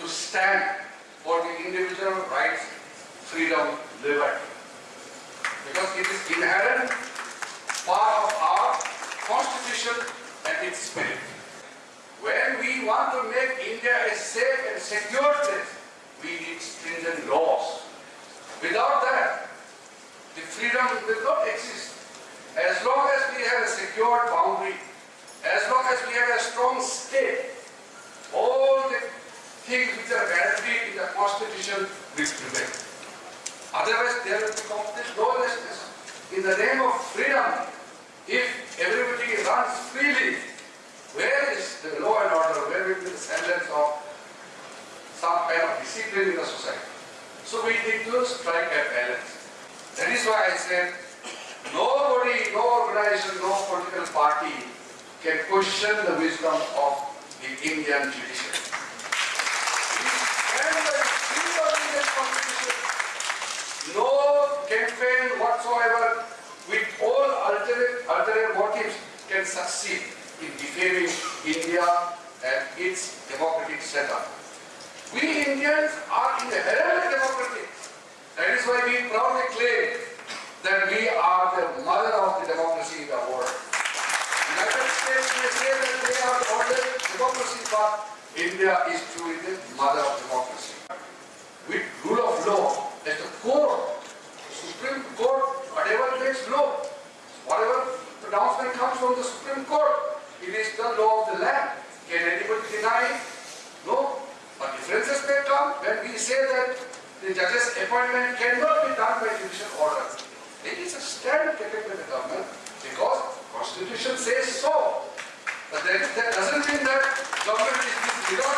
to stand for the individual rights, freedom, liberty. Because it is inherent part of our constitution and its spirit. When we want to make India a safe and secure place, we need stringent laws. Without that, the freedom will not exist. As long as we have a secure boundary, as long as we have a strong state, will prevail. Otherwise, there will be complete lawlessness. In the name of freedom, if everybody runs freely, where is the law and order? Where will be the semblance of some kind of discipline in the society? So we need to strike a balance. That is why I said, nobody, no organization, no political party can question the wisdom of the Indian judiciary. We stand by the spirit of Indian constitution. No campaign whatsoever with all ulterior, ulterior motives can succeed in defaming India and its democratic setup. We Indians are inherently democratic. That is why we proudly claim that we are the mother of the democracy in the world. United States may say that they are the oldest democracy, but India is truly the mother of democracy. With rule of law as the core, Supreme Court, whatever makes law, whatever pronouncement comes from the Supreme Court, it is the law of the land. Can anybody deny it? No. But differences may come when we say that the judge's appointment cannot be done by judicial order. It is a stand taken by the government because the constitution says so. But that, that doesn't mean that government is without